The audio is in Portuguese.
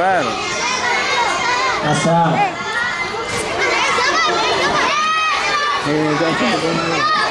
mano. Passar. É, tá né?